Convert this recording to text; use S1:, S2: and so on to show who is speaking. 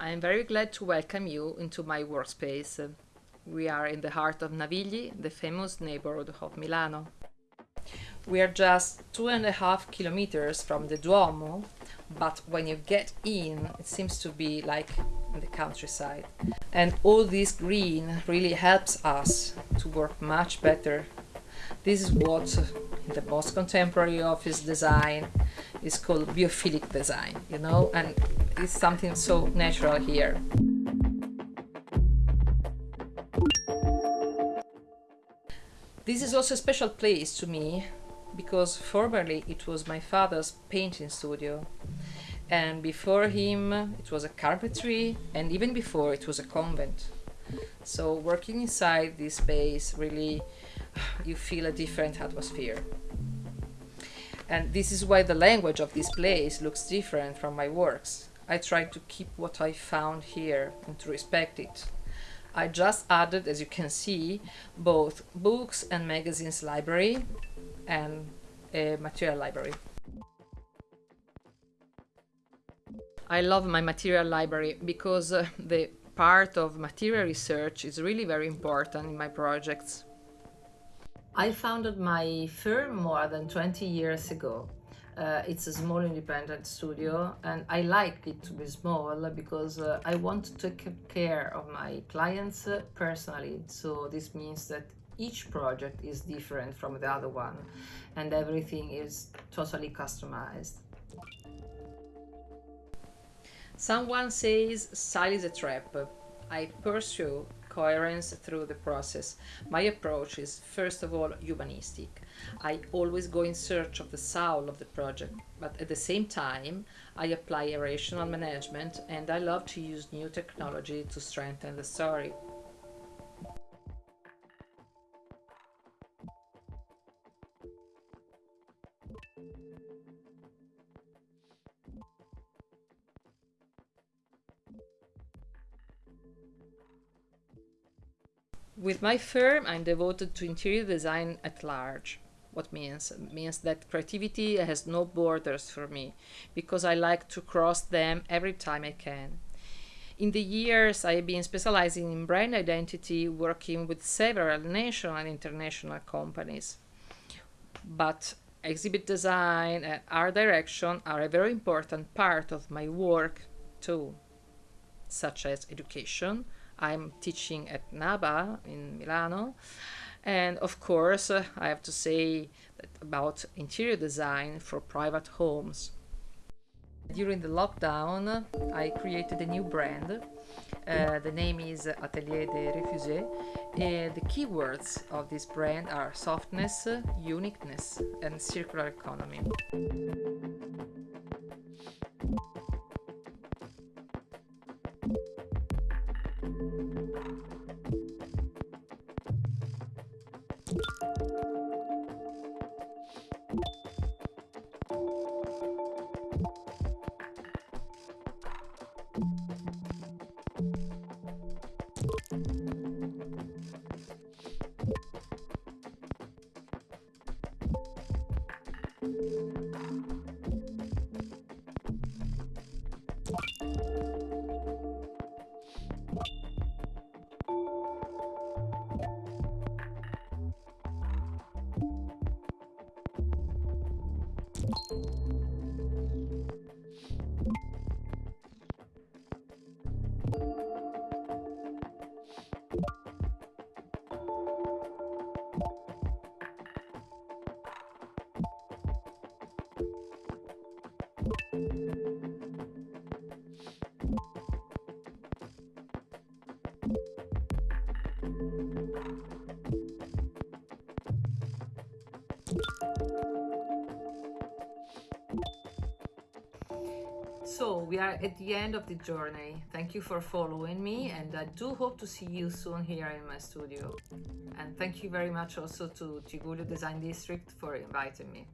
S1: I am very glad to welcome you into my workspace. We are in the heart of Navigli, the famous neighborhood of Milano. We are just two and a half kilometers from the Duomo, but when you get in, it seems to be like the countryside. And all this green really helps us to work much better. This is what in the most contemporary office design is called biophilic design, you know, and it's something so natural here. This is also a special place to me because formerly it was my father's painting studio. And before him it was a carpentry and even before it was a convent. So working inside this space really you feel a different atmosphere. And this is why the language of this place looks different from my works i try to keep what i found here and to respect it i just added as you can see both books and magazines library and a material library I love my material library because uh, the part of material research is really very important in my projects. I founded my firm more than 20 years ago. Uh, it's a small independent studio and I like it to be small because uh, I want to take care of my clients uh, personally. So this means that each project is different from the other one and everything is totally customized. Someone says style is a trap. I pursue coherence through the process. My approach is first of all humanistic. I always go in search of the soul of the project, but at the same time I apply a rational management and I love to use new technology to strengthen the story. With my firm, I'm devoted to interior design at large. What means? It means that creativity has no borders for me, because I like to cross them every time I can. In the years, I've been specializing in brand identity, working with several national and international companies. But exhibit design and art direction are a very important part of my work too, such as education, I'm teaching at NABA in Milano. And of course, uh, I have to say about interior design for private homes. During the lockdown, I created a new brand. Uh, the name is Atelier des Refusés. Uh, the keywords of this brand are softness, uniqueness, and circular economy. you So we are at the end of the journey. Thank you for following me and I do hope to see you soon here in my studio. And thank you very much also to Tigullio Design District for inviting me.